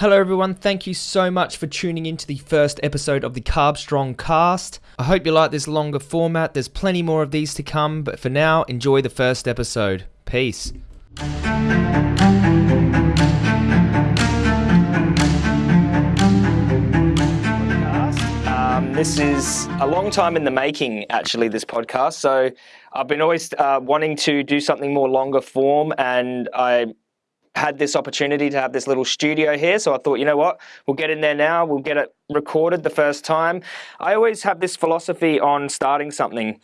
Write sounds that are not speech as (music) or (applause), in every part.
Hello, everyone. Thank you so much for tuning in to the first episode of the Carbstrong cast. I hope you like this longer format. There's plenty more of these to come, but for now, enjoy the first episode. Peace. Um, this is a long time in the making, actually, this podcast. So I've been always uh, wanting to do something more longer form, and I had this opportunity to have this little studio here. So I thought, you know what, we'll get in there now, we'll get it recorded the first time. I always have this philosophy on starting something.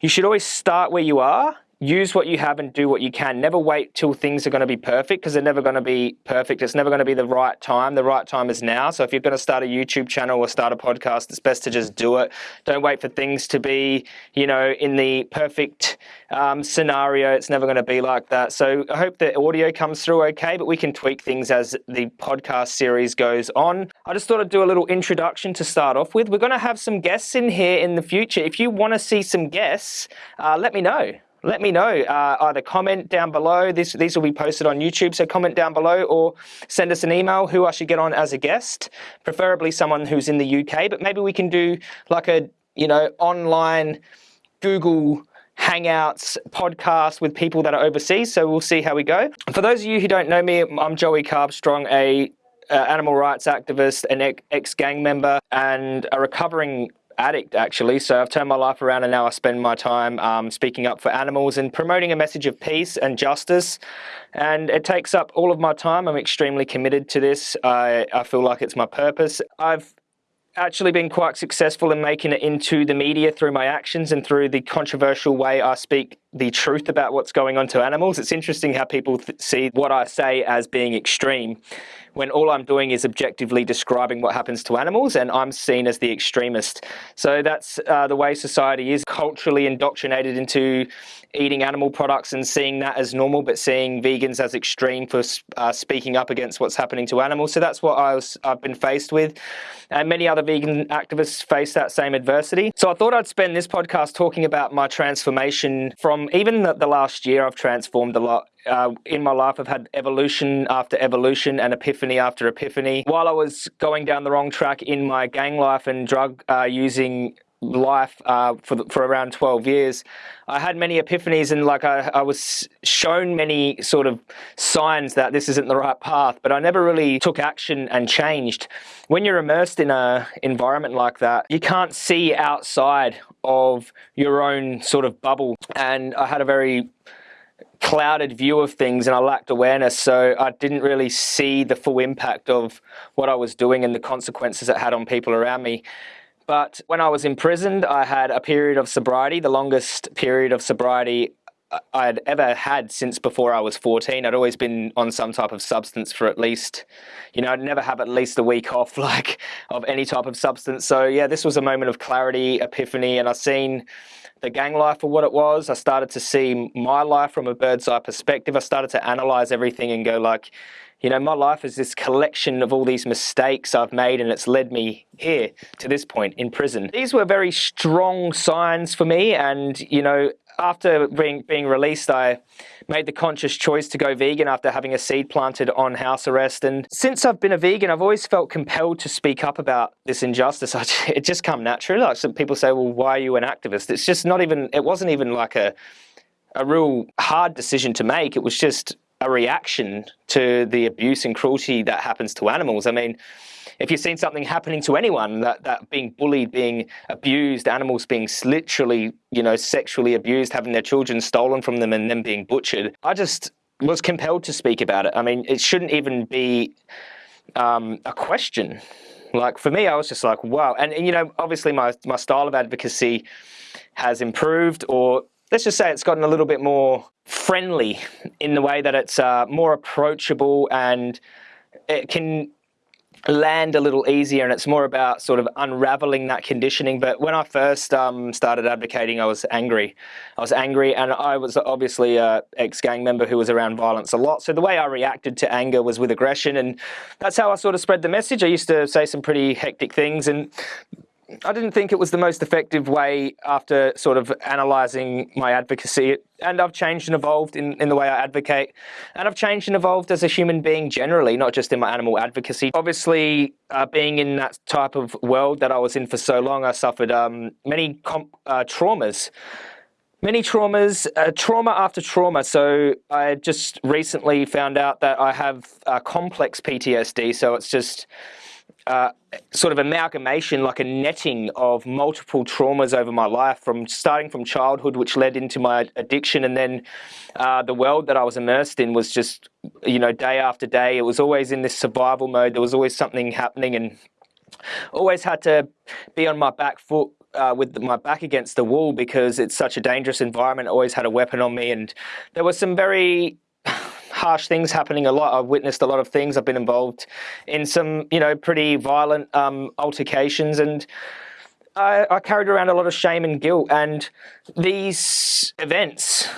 You should always start where you are use what you have and do what you can. Never wait till things are going to be perfect because they're never going to be perfect. It's never going to be the right time. The right time is now. So if you're going to start a YouTube channel or start a podcast, it's best to just do it. Don't wait for things to be, you know, in the perfect um, scenario. It's never going to be like that. So I hope the audio comes through okay, but we can tweak things as the podcast series goes on. I just thought I'd do a little introduction to start off with. We're going to have some guests in here in the future. If you want to see some guests, uh, let me know let me know. Uh, either comment down below. This, these will be posted on YouTube, so comment down below or send us an email who I should get on as a guest, preferably someone who's in the UK, but maybe we can do like a, you know, online Google Hangouts podcast with people that are overseas, so we'll see how we go. For those of you who don't know me, I'm Joey Carbstrong, a uh, animal rights activist, an ex-gang member, and a recovering addict actually. So I've turned my life around and now I spend my time um, speaking up for animals and promoting a message of peace and justice. And it takes up all of my time. I'm extremely committed to this. I, I feel like it's my purpose. I've actually been quite successful in making it into the media through my actions and through the controversial way I speak the truth about what's going on to animals. It's interesting how people see what I say as being extreme when all I'm doing is objectively describing what happens to animals and I'm seen as the extremist. So that's uh, the way society is culturally indoctrinated into eating animal products and seeing that as normal, but seeing vegans as extreme for uh, speaking up against what's happening to animals. So that's what I was, I've been faced with. And many other vegan activists face that same adversity. So I thought I'd spend this podcast talking about my transformation from even the, the last year I've transformed a lot uh, in my life, I've had evolution after evolution and epiphany after epiphany. While I was going down the wrong track in my gang life and drug uh, using life uh, for, for around 12 years, I had many epiphanies and like I, I was shown many sort of signs that this isn't the right path, but I never really took action and changed. When you're immersed in a environment like that, you can't see outside of your own sort of bubble. And I had a very clouded view of things and I lacked awareness so I didn't really see the full impact of what I was doing and the consequences it had on people around me. But when I was imprisoned, I had a period of sobriety, the longest period of sobriety I'd ever had since before I was 14. I'd always been on some type of substance for at least, you know, I'd never have at least a week (laughs) off like of any type of substance. So yeah, this was a moment of clarity, epiphany, and I've seen the gang life for what it was. I started to see my life from a bird's eye perspective. I started to analyze everything and go like, you know, my life is this collection of all these mistakes I've made and it's led me here to this point in prison. These were very strong signs for me and, you know, after being, being released, I made the conscious choice to go vegan after having a seed planted on house arrest. And since I've been a vegan, I've always felt compelled to speak up about this injustice. (laughs) I, it just come naturally. Like some people say, well, why are you an activist? It's just not even, it wasn't even like a, a real hard decision to make. It was just a reaction to the abuse and cruelty that happens to animals. I mean, if you've seen something happening to anyone, that, that being bullied, being abused, animals being literally, you know, sexually abused, having their children stolen from them and then being butchered, I just was compelled to speak about it. I mean, it shouldn't even be um, a question. Like for me, I was just like, wow. And, and you know, obviously my, my style of advocacy has improved or let's just say it's gotten a little bit more friendly in the way that it's uh, more approachable and it can land a little easier and it's more about sort of unraveling that conditioning. But when I first um, started advocating I was angry. I was angry and I was obviously a ex-gang member who was around violence a lot. So the way I reacted to anger was with aggression and that's how I sort of spread the message. I used to say some pretty hectic things and I didn't think it was the most effective way after sort of analysing my advocacy. And I've changed and evolved in, in the way I advocate. And I've changed and evolved as a human being generally, not just in my animal advocacy. Obviously, uh, being in that type of world that I was in for so long, I suffered um, many uh, traumas. Many traumas, uh, trauma after trauma. So I just recently found out that I have uh, complex PTSD. So it's just uh, sort of amalgamation, like a netting of multiple traumas over my life, from starting from childhood, which led into my addiction, and then uh, the world that I was immersed in was just, you know, day after day. It was always in this survival mode. There was always something happening, and always had to be on my back foot uh, with my back against the wall because it's such a dangerous environment. I always had a weapon on me, and there was some very harsh things happening a lot. I've witnessed a lot of things. I've been involved in some, you know, pretty violent um, altercations and I, I carried around a lot of shame and guilt. And these events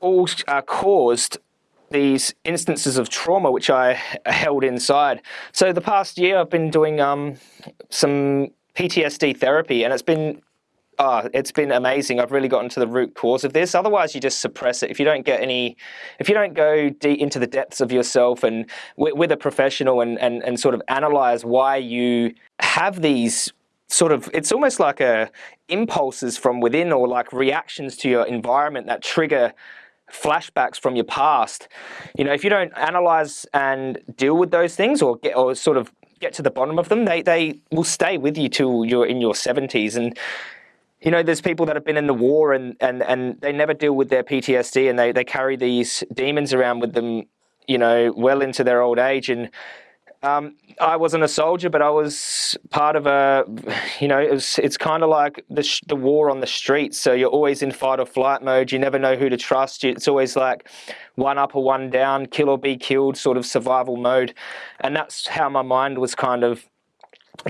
all uh, caused these instances of trauma which I held inside. So the past year I've been doing um, some PTSD therapy and it's been oh, it's been amazing. I've really gotten to the root cause of this. Otherwise, you just suppress it. If you don't get any, if you don't go deep into the depths of yourself and with, a professional and, and, and sort of analyze why you have these sort of, it's almost like a impulses from within or like reactions to your environment that trigger flashbacks from your past. You know, if you don't analyze and deal with those things or get or sort of get to the bottom of them, they they will stay with you till you're in your 70s. And you know, there's people that have been in the war and, and, and they never deal with their PTSD and they, they carry these demons around with them, you know, well into their old age. And um, I wasn't a soldier, but I was part of a, you know, it was, it's kind of like the, the war on the streets. So you're always in fight or flight mode. You never know who to trust. It's always like one up or one down, kill or be killed sort of survival mode. And that's how my mind was kind of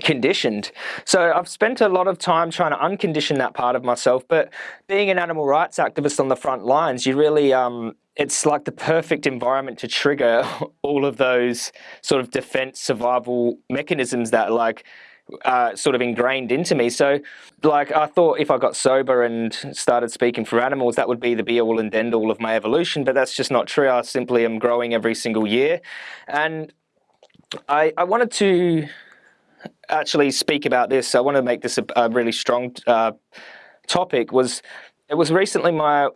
conditioned. So I've spent a lot of time trying to uncondition that part of myself, but being an animal rights activist on the front lines, you really, um, it's like the perfect environment to trigger (laughs) all of those sort of defense survival mechanisms that like uh, sort of ingrained into me. So, like, I thought if I got sober and started speaking for animals, that would be the be all and end all of my evolution, but that's just not true. I simply am growing every single year. And I, I wanted to actually speak about this, I want to make this a, a really strong uh, topic, was it was recently my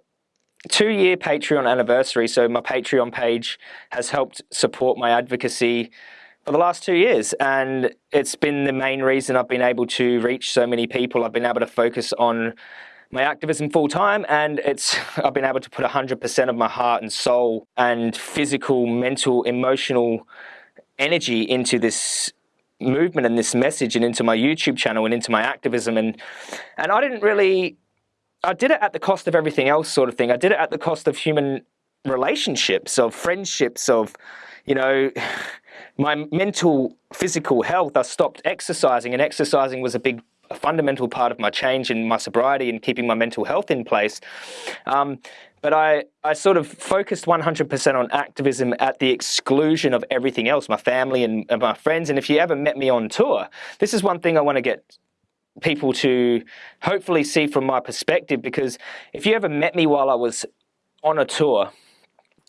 two-year Patreon anniversary, so my Patreon page has helped support my advocacy for the last two years, and it's been the main reason I've been able to reach so many people. I've been able to focus on my activism full time and it's (laughs) I've been able to put 100% of my heart and soul and physical, mental, emotional energy into this movement and this message and into my YouTube channel and into my activism and and I didn't really I did it at the cost of everything else sort of thing. I did it at the cost of human relationships, of friendships, of you know (sighs) my mental physical health. I stopped exercising and exercising was a big a fundamental part of my change in my sobriety and keeping my mental health in place. Um, but I, I sort of focused 100% on activism at the exclusion of everything else, my family and, and my friends. And if you ever met me on tour, this is one thing I want to get people to hopefully see from my perspective, because if you ever met me while I was on a tour,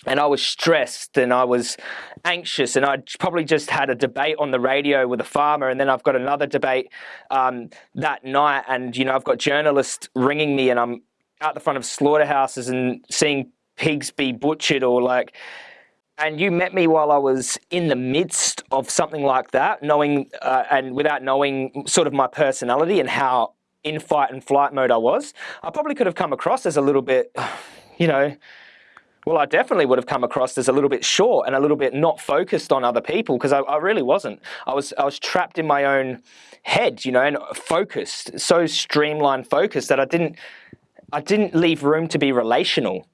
and I was stressed and I was anxious and I probably just had a debate on the radio with a farmer and then I've got another debate um, that night and you know I've got journalists ringing me and I'm out the front of slaughterhouses and seeing pigs be butchered or like and you met me while I was in the midst of something like that, knowing uh, and without knowing sort of my personality and how in fight and flight mode I was, I probably could have come across as a little bit, (sighs) you know, well, I definitely would have come across as a little bit short and a little bit not focused on other people because I, I, really wasn't. I was I was trapped in my own head, you know, and focused, so streamlined focused that I didn't I didn't leave room to be relational.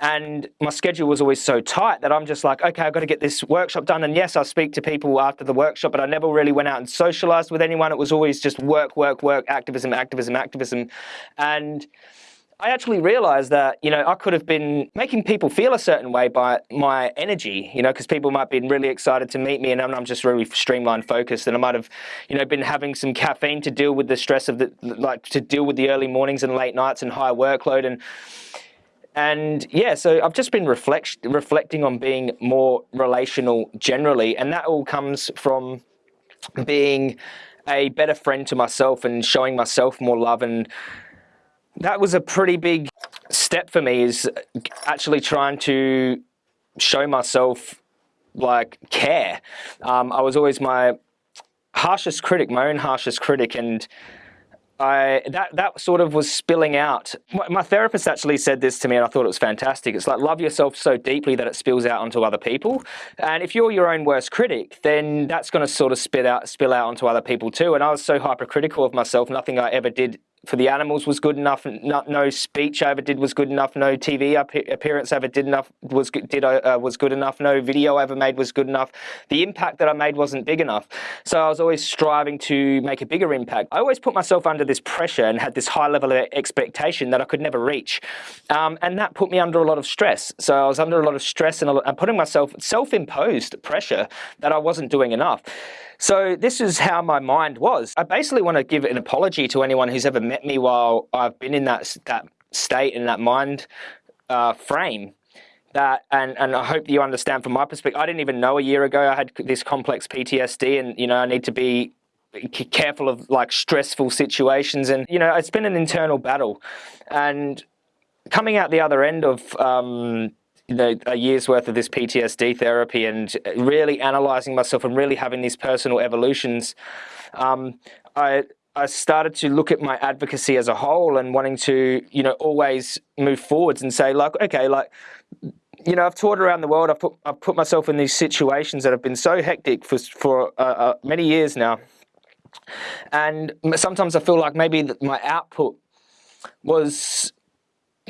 And my schedule was always so tight that I'm just like, okay, I've got to get this workshop done. And yes, I speak to people after the workshop, but I never really went out and socialized with anyone. It was always just work, work, work, activism, activism, activism. And I actually realized that, you know, I could have been making people feel a certain way by my energy, you know, because people might be really excited to meet me and I'm just really streamlined focused. And I might have, you know, been having some caffeine to deal with the stress of the, like to deal with the early mornings and late nights and high workload. And, and yeah, so I've just been reflect, reflecting on being more relational generally, and that all comes from being a better friend to myself and showing myself more love and that was a pretty big step for me is actually trying to show myself like care. Um, I was always my harshest critic, my own harshest critic, and I that that sort of was spilling out. My, my, therapist actually said this to me, and I thought it was fantastic. It's like love yourself so deeply that it spills out onto other people. And if you're your own worst critic, then that's going to sort of spit out, spill out onto other people too. And I was so hypercritical of myself. Nothing I ever did for the animals was good enough. No, no, speech I ever did was good enough. No TV appearance I ever did enough was did uh, was good enough. No video I ever made was good enough. The impact that I made wasn't big enough. So I was always striving to make a bigger impact. I always put myself under this pressure and had this high level of expectation that I could never reach, um, and that put me under a lot of stress. So I was under a lot of stress and, and putting myself self-imposed pressure that I wasn't doing enough. So this is how my mind was. I basically want to give an apology to anyone who's ever met me while I've been in that that state and that mind uh, frame. That and and I hope you understand from my perspective. I didn't even know a year ago I had this complex PTSD, and you know I need to be careful of like stressful situations, and you know it's been an internal battle, and coming out the other end of um, know, a year's worth of this PTSD therapy and really analyzing myself and really having these personal evolutions, um, I I started to look at my advocacy as a whole and wanting to, you know, always move forwards and say like, okay, like, you know, I've toured around the world. I've put I've put myself in these situations that have been so hectic for for uh, uh, many years now, and sometimes I feel like maybe my output was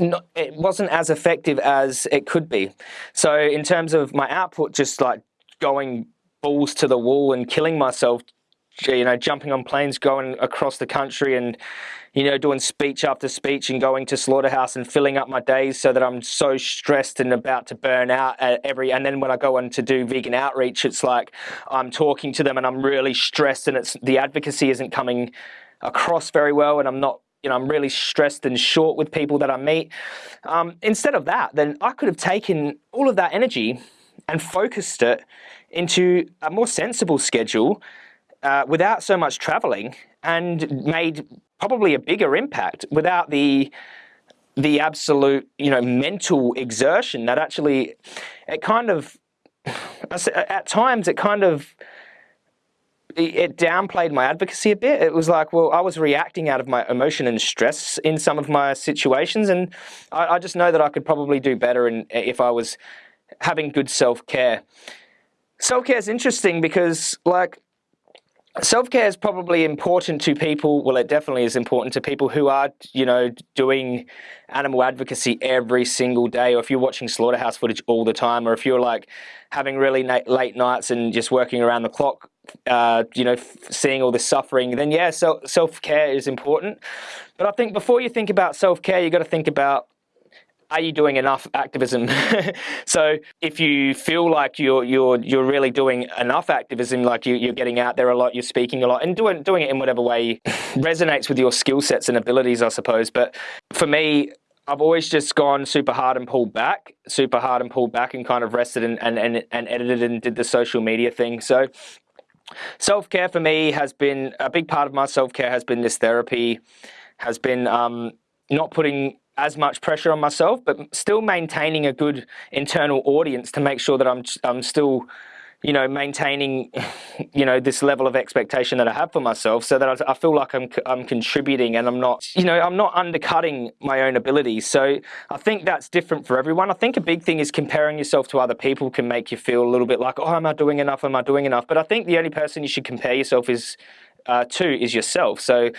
not, it wasn't as effective as it could be. So in terms of my output, just like going balls to the wall and killing myself, you know, jumping on planes, going across the country and, you know, doing speech after speech and going to slaughterhouse and filling up my days so that I'm so stressed and about to burn out at every, and then when I go on to do vegan outreach, it's like I'm talking to them and I'm really stressed and it's, the advocacy isn't coming across very well and I'm not you know, I'm really stressed and short with people that I meet. Um, instead of that, then I could have taken all of that energy and focused it into a more sensible schedule uh, without so much traveling and made probably a bigger impact without the the absolute you know mental exertion that actually it kind of (sighs) at times it kind of it downplayed my advocacy a bit. It was like, well, I was reacting out of my emotion and stress in some of my situations, and I, I just know that I could probably do better in, if I was having good self-care. Self-care is interesting because, like, self-care is probably important to people well it definitely is important to people who are you know doing animal advocacy every single day or if you're watching slaughterhouse footage all the time or if you're like having really late nights and just working around the clock uh, you know seeing all the suffering then yeah so self-care is important but i think before you think about self-care you got to think about are you doing enough activism? (laughs) so if you feel like you're you're you're really doing enough activism, like you, you're getting out there a lot, you're speaking a lot, and doing doing it in whatever way (laughs) resonates with your skill sets and abilities, I suppose. But for me, I've always just gone super hard and pulled back, super hard and pulled back, and kind of rested and and and, and edited and did the social media thing. So. Self care for me has been a big part of my self care. Has been this therapy, has been um, not putting as much pressure on myself, but still maintaining a good internal audience to make sure that I'm I'm still, you know, maintaining, (laughs) you know, this level of expectation that I have for myself, so that I, I feel like I'm I'm contributing and I'm not, you know, I'm not undercutting my own abilities. So I think that's different for everyone. I think a big thing is comparing yourself to other people can make you feel a little bit like, oh, am I doing enough? Am I doing enough? But I think the only person you should compare yourself is uh, to is yourself. So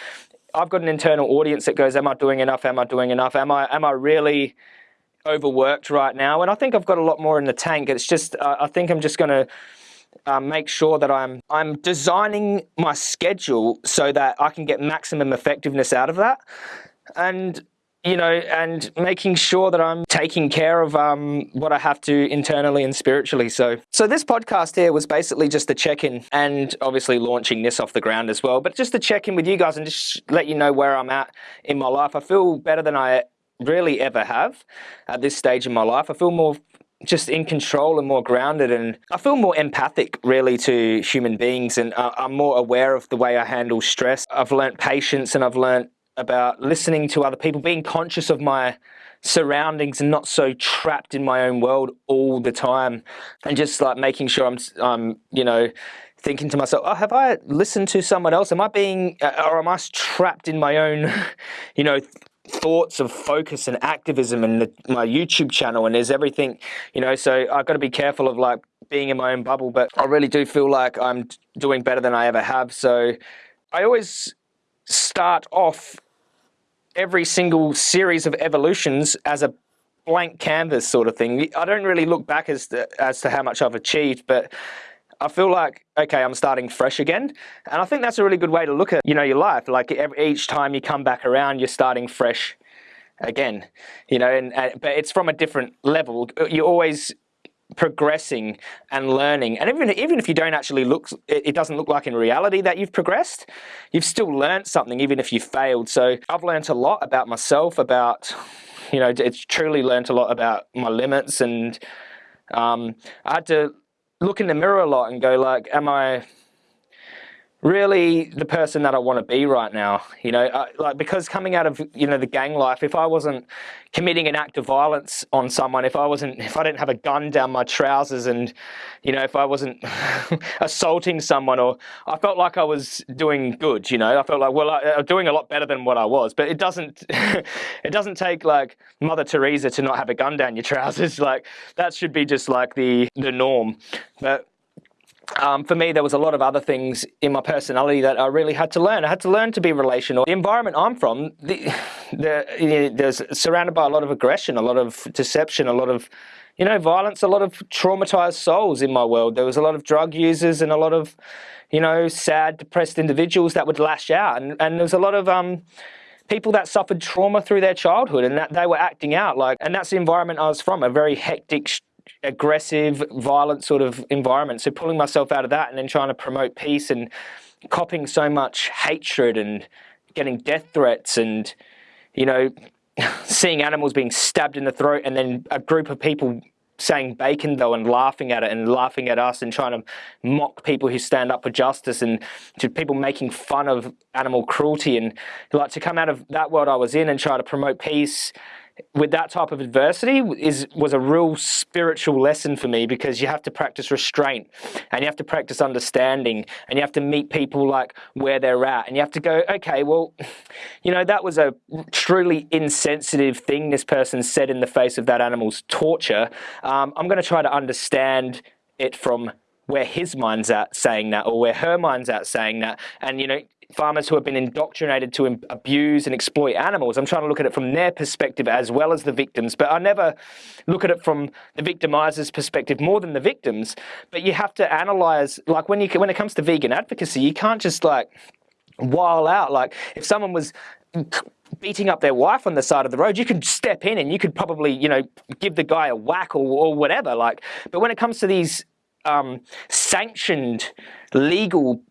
I've got an internal audience that goes, am I doing enough? Am I doing enough? Am I, am I really overworked right now? And I think I've got a lot more in the tank. It's just, uh, I think I'm just going to uh, make sure that I'm, I'm designing my schedule so that I can get maximum effectiveness out of that. And you know, and making sure that I'm taking care of um, what I have to internally and spiritually. So, so this podcast here was basically just a check-in, and obviously launching this off the ground as well. But just to check in with you guys and just let you know where I'm at in my life. I feel better than I really ever have at this stage in my life. I feel more just in control and more grounded and I feel more empathic really to human beings and I'm more aware of the way I handle stress. I've learnt patience and I've learnt about listening to other people, being conscious of my surroundings and not so trapped in my own world all the time and just like making sure I'm, I'm you know, thinking to myself, oh, have I listened to someone else? Am I being, uh, or am I trapped in my own, (laughs) you know, thoughts of focus and activism and the, my YouTube channel and there's everything, you know, so I've got to be careful of like being in my own bubble, but I really do feel like I'm doing better than I ever have. So I always start off every single series of evolutions as a blank canvas sort of thing. I don't really look back as to, as to how much I've achieved, but I feel like, okay, I'm starting fresh again. And I think that's a really good way to look at, you know, your life. Like every, each time you come back around, you're starting fresh again, you know, and, and, but it's from a different level. You're always progressing and learning. And even, even if you don't actually look, it doesn't look like in reality that you've progressed, you've still learned something even if you failed. So I've learned a lot about myself, about, you know, it's truly learned a lot about my limits and um, I had to look in the mirror a lot and go like, am I really the person that I want to be right now. You know, uh, like because coming out of you know the gang life, if I wasn't committing an act of violence on someone, if I wasn't, if I didn't have a gun down my trousers, and you know, if I wasn't (laughs) assaulting someone, or I felt like I was doing good. You know, I felt like well, I, am doing a lot better than what I was. But it doesn't, (laughs) it doesn't take like Mother Teresa to not have a gun down your trousers. (laughs) Like that should be just like the the norm. But um, for me, there was a lot of other things in my personality that I really had to learn. I had to learn to be relational. The environment I'm from, the, (sighs) the, you know, there's surrounded by a lot of aggression, a lot of deception, a lot of, you know, violence, a lot of traumatized souls in my world. There was a lot of drug users and a lot of, you know, sad, depressed individuals that would lash out. And, and there was a lot of, um, people that suffered trauma through their childhood and that they were acting out like and that's the environment I was from a very hectic aggressive, violent sort of environment. So pulling myself out of that and then trying to promote peace and copying so much hatred and getting death threats and, you know, (laughs) seeing animals being stabbed in the throat and then a group of people saying bacon though and laughing at it and laughing at us and trying to mock people who stand up for justice and to people making fun of animal cruelty and like to come out of that world I was in and try to promote peace with that type of adversity is was a real spiritual lesson for me because you have to practice restraint and you have to practice understanding and you have to meet people like where they're at and you have to go okay well (laughs) you know that was a truly insensitive thing this person said in the face of that animal's torture. Um, I'm going to try to understand it from where his mind's at saying that or where her mind's at saying that and you know farmers who have been indoctrinated to abuse and exploit animals. I'm trying to look at it from their perspective as well as the victims, but I never look at it from the victimizer's perspective more than the victims. But you have to analyze, like when you when it comes to vegan advocacy, you can't just like while out. Like if someone was beating up their wife on the side of the road, you could step in and you could probably, you know, give the guy a whack or, or whatever. Like, but when it comes to these um, sanctioned legal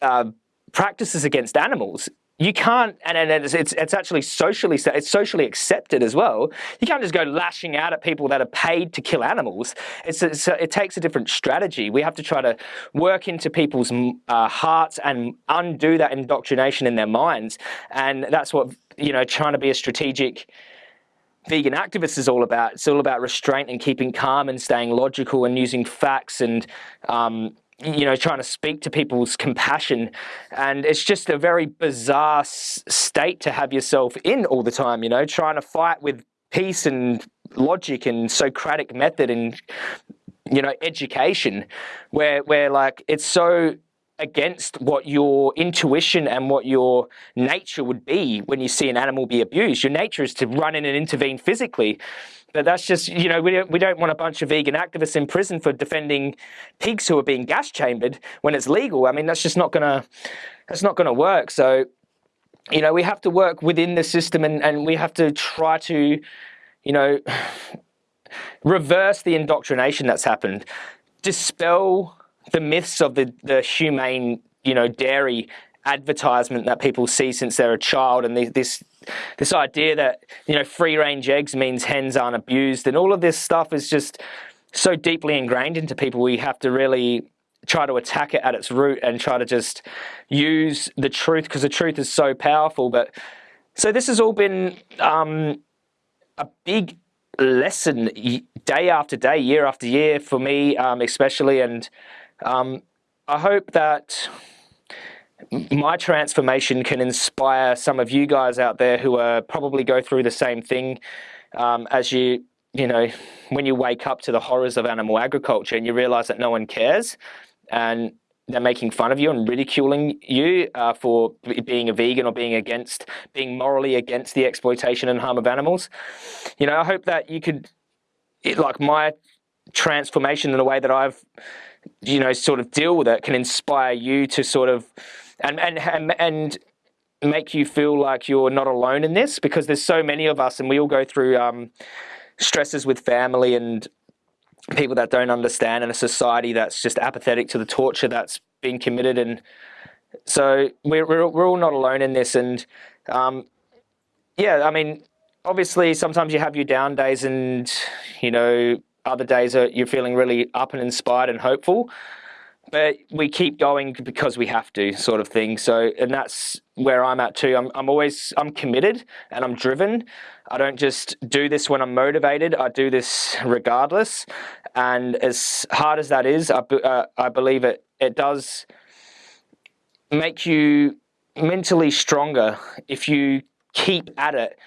uh, practices against animals, you can't, and, and it's, it's, it's, actually socially, it's socially accepted as well. You can't just go lashing out at people that are paid to kill animals. It's, it's it takes a different strategy. We have to try to work into people's uh, hearts and undo that indoctrination in their minds. And that's what, you know, trying to be a strategic vegan activist is all about. It's all about restraint and keeping calm and staying logical and using facts and um, you know, trying to speak to people's compassion. And it's just a very bizarre state to have yourself in all the time, you know, trying to fight with peace and logic and Socratic method and, you know, education, where, where like it's so against what your intuition and what your nature would be when you see an animal be abused. Your nature is to run in and intervene physically. But that's just, you know, we don't, we don't want a bunch of vegan activists in prison for defending pigs who are being gas chambered when it's legal. I mean, that's just not gonna, that's not gonna work. So you know, we have to work within the system and, and we have to try to, you know, (sighs) reverse the indoctrination that's happened, dispel the myths of the, the humane, you know, dairy advertisement that people see since they're a child and this this idea that you know free range eggs means hens aren't abused and all of this stuff is just so deeply ingrained into people. We have to really try to attack it at its root and try to just use the truth because the truth is so powerful. But so this has all been um, a big lesson day after day year after year for me um, especially. And um, I hope that my transformation can inspire some of you guys out there who are probably go through the same thing um, as you you know when you wake up to the horrors of animal agriculture and you realize that no one cares and they're making fun of you and ridiculing you uh, for being a vegan or being against being morally against the exploitation and harm of animals. You know i hope that you could it, like my transformation in a way that i've you know sort of deal with it can inspire you to sort of and and and, and make you feel like you're not alone in this because there's so many of us and we all go through um, stresses with family and people that don't understand and a society that's just apathetic to the torture that's being committed and so we're, we're, we're all not alone in this and um, yeah I mean obviously sometimes you have your down days and you know other days are you're feeling really up and inspired and hopeful but we keep going because we have to sort of thing. So and that's where i'm at too. I'm, I'm always i'm committed and i'm driven. I don't just do this when i'm motivated. I do this regardless. And as hard as that is i, uh, I believe it it does make you mentally stronger if you keep at it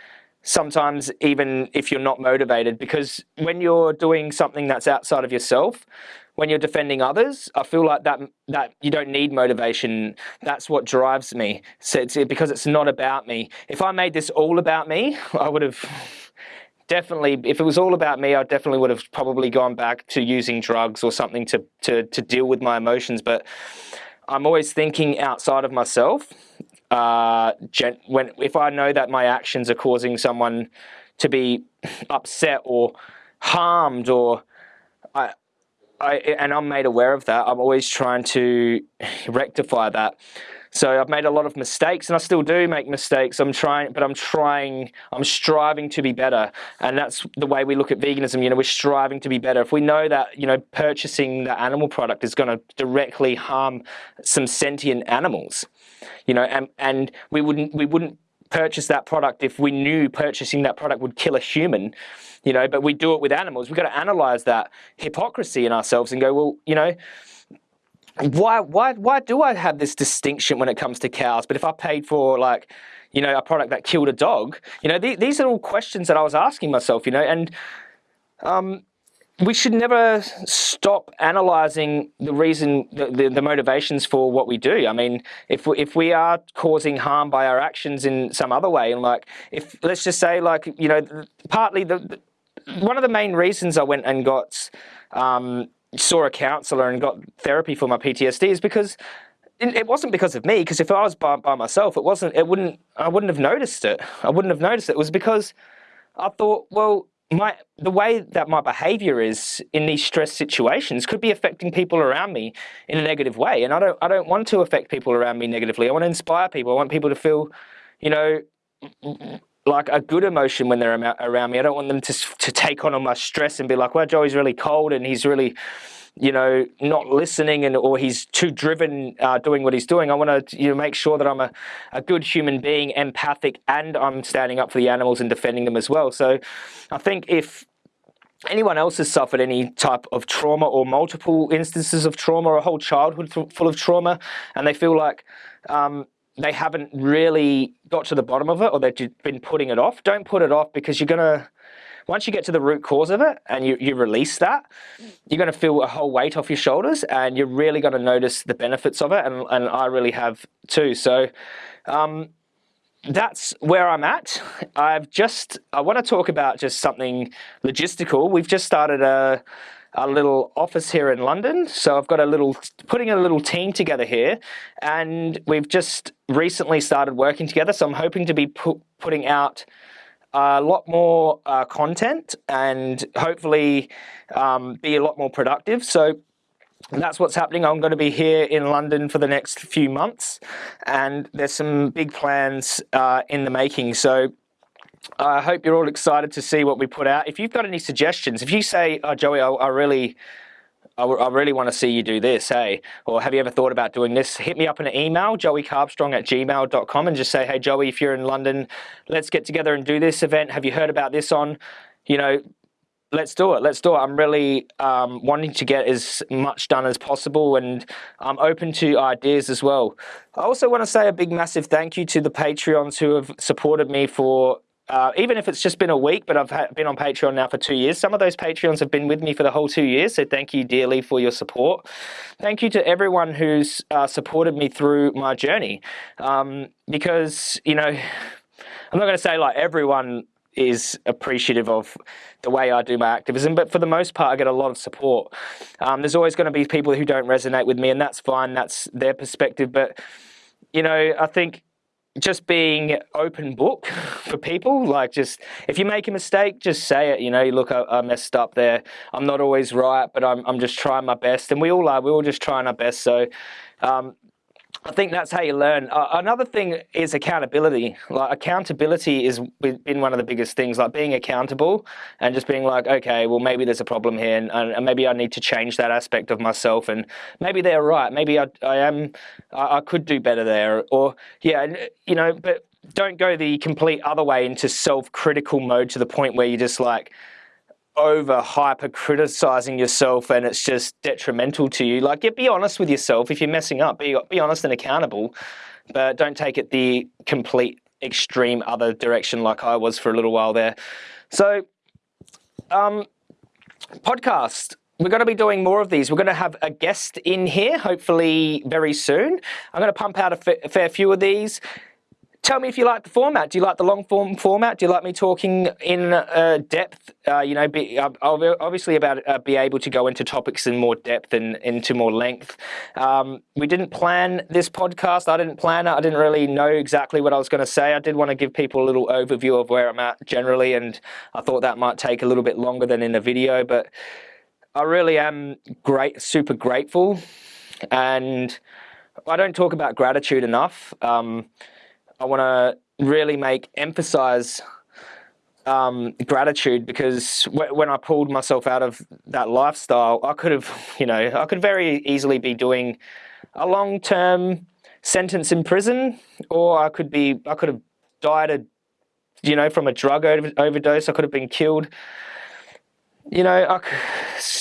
sometimes even if you're not motivated because when you're doing something that's outside of yourself when you're defending others, I feel like that that you don't need motivation. That's what drives me. So it's because it's not about me. If I made this all about me, (laughs) I would have (laughs) definitely. If it was all about me, I definitely would have probably gone back to using drugs or something to to to deal with my emotions. But I'm always thinking outside of myself. Uh, when if I know that my actions are causing someone to be upset or harmed or I, I, and I'm made aware of that. I'm always trying to rectify that. So I've made a lot of mistakes, and I still do make mistakes. I'm trying, but I'm trying. I'm striving to be better, and that's the way we look at veganism. You know, we're striving to be better. If we know that you know purchasing the animal product is going to directly harm some sentient animals, you know, and and we wouldn't we wouldn't purchase that product if we knew purchasing that product would kill a human you know, but we do it with animals. We've got to analyze that hypocrisy in ourselves and go, well, you know, why, why, why do I have this distinction when it comes to cows? But if I paid for like, you know, a product that killed a dog, you know, th these are all questions that I was asking myself, you know, and um, we should never stop analyzing the reason, the, the, the, motivations for what we do. I mean, if we, if we are causing harm by our actions in some other way, and like, if let's just say, like, you know, partly the, one of the main reasons I went and got um, saw a counselor and got therapy for my PTSD is because it wasn't because of me. Because if I was by, by myself, it wasn't. It wouldn't. I wouldn't have noticed it. I wouldn't have noticed it. It was because I thought, well, my the way that my behavior is in these stress situations could be affecting people around me in a negative way. And I don't I don't want to affect people around me negatively. I want to inspire people. I want people to feel you know like a good emotion when they're around me. I don't want them to to take on all my stress and be like, "Well, Joey's really cold and he's really, you know, not listening and or he's too driven uh, doing what he's doing." I want to you know make sure that I'm a, a good human being, empathic, and I'm standing up for the animals and defending them as well. So, I think if anyone else has suffered any type of trauma or multiple instances of trauma or a whole childhood full of trauma, and they feel like um, they haven't really got to the bottom of it or they've been putting it off, don't put it off because you're going to, once you get to the root cause of it and you, you release that, you're going to feel a whole weight off your shoulders and you're really going to notice the benefits of it. And, and I really have too. So um, that's where I'm at. I've just, I want to talk about just something logistical. We've just started a, a little office here in London. So I've got a little, putting a little team together here, and we've just recently started working together. So I'm hoping to be pu putting out a lot more uh, content and hopefully um, be a lot more productive. So that's what's happening. I'm going to be here in London for the next few months, and there's some big plans uh, in the making. So I hope you're all excited to see what we put out. If you've got any suggestions, if you say, oh, Joey, I, I really, I, I, really want to see you do this, hey, or have you ever thought about doing this? Hit me up in an email, joeycarbstrong at gmail.com and just say, hey, Joey, if you're in London, let's get together and do this event. Have you heard about this on, you know, let's do it. Let's do it. I'm really um, wanting to get as much done as possible and I'm open to ideas as well. I also want to say a big massive thank you to the Patreons who have supported me for uh, even if it's just been a week, but I've been on Patreon now for two years. Some of those Patreons have been with me for the whole two years, so thank you dearly for your support. Thank you to everyone who's uh, supported me through my journey, um, because you know, I'm not going to say like everyone is appreciative of the way I do my activism, but for the most part, I get a lot of support. Um, there's always going to be people who don't resonate with me, and that's fine. That's their perspective, but you know, I think just being open book (laughs) for people like just if you make a mistake just say it you know you look I, I, messed up there. I'm not always right but i'm, I'm just trying my best. And we all are we're all just trying our best. So um, I think that's how you learn. Uh, another thing is accountability. Like accountability is been one of the biggest things. Like being accountable and just being like, okay, well maybe there's a problem here, and, and maybe I need to change that aspect of myself, and maybe they're right. Maybe I, I am, I, I could do better there, or yeah, you know. But don't go the complete other way into self-critical mode to the point where you're just like over hyper criticizing yourself and it's just detrimental to you. Like, get be honest with yourself. If you're messing up, be, be honest and accountable, but don't take it the complete extreme other direction like I was for a little while there. So, um, podcast. We're going to be doing more of these. We're going to have a guest in here, hopefully very soon. I'm going to pump out a fair few of these. Tell me if you like the format. Do you like the long form format? Do you like me talking in uh, depth? Uh, you know, be, uh, obviously about uh, be able to go into topics in more depth and into more length. Um, we didn't plan this podcast. I didn't plan it. I didn't really know exactly what I was going to say. I did want to give people a little overview of where I'm at generally, and I thought that might take a little bit longer than in a video, but I really am great, super grateful, and I don't talk about gratitude enough. Um, I want to really make emphasize um, gratitude because when I pulled myself out of that lifestyle, I could have, (laughs) you know, I could very easily be doing a long-term sentence in prison, or I could be, I could have died, a, you know, from a drug overdose. I could have been killed. You know,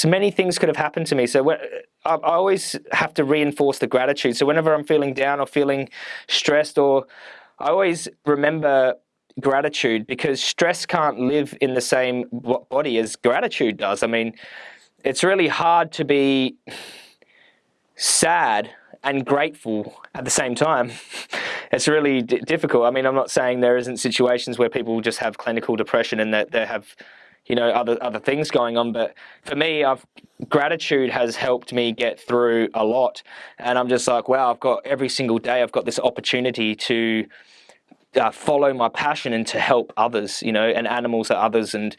many things could have happened to me. So when, I, I always have to reinforce the gratitude. So whenever I'm feeling down or feeling stressed or I always remember gratitude because stress can't live in the same body as gratitude does. I mean, it's really hard to be sad and grateful at the same time. (laughs) it's really difficult. I mean, I'm not saying there isn't situations where people just have clinical depression and that they have, you know, other other things going on. But for me, I've gratitude has helped me get through a lot. And I'm just like, wow, I've got every single day, I've got this opportunity to uh, follow my passion and to help others, you know, and animals are others. And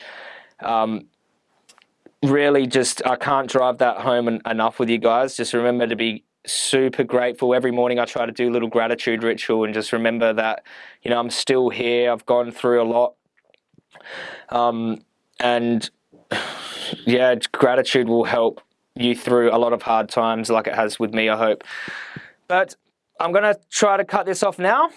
um, really just, I can't drive that home enough with you guys. Just remember to be super grateful. Every morning I try to do a little gratitude ritual and just remember that, you know, I'm still here. I've gone through a lot. Um, and (sighs) yeah, gratitude will help you through a lot of hard times like it has with me, I hope. But I'm going to try to cut this off now.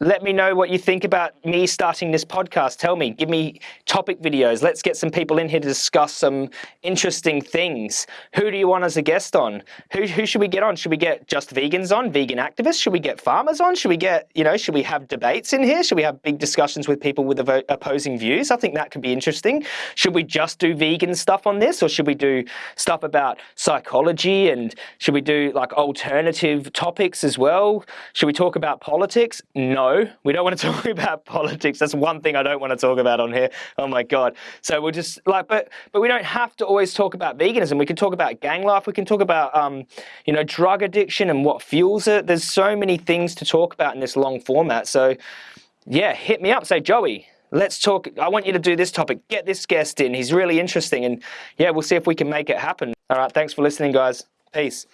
Let me know what you think about me starting this podcast. Tell me, give me topic videos. Let's get some people in here to discuss some interesting things. Who do you want as a guest on? Who, who should we get on? Should we get just vegans on, vegan activists? Should we get farmers on? Should we get, you know, should we have debates in here? Should we have big discussions with people with opposing views? I think that could be interesting. Should we just do vegan stuff on this or should we do stuff about psychology and should we do like alternative topics as well? Should we talk about politics? No we don't want to (laughs) talk about politics. That's one thing I don't want to talk about on here. Oh my god. So we'll just like, but but we don't have to always talk about veganism. We can talk about gang life. We can talk about um, you know, drug addiction and what fuels it. There's so many things to talk about in this long format. So yeah, hit me up. Say Joey. Let's talk. I want you to do this topic. Get this guest in. He's really interesting. And yeah, we'll see if we can make it happen. All right. Thanks for listening, guys. Peace.